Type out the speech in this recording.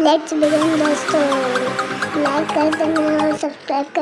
Let's begin the story. Like, comment, subscribe,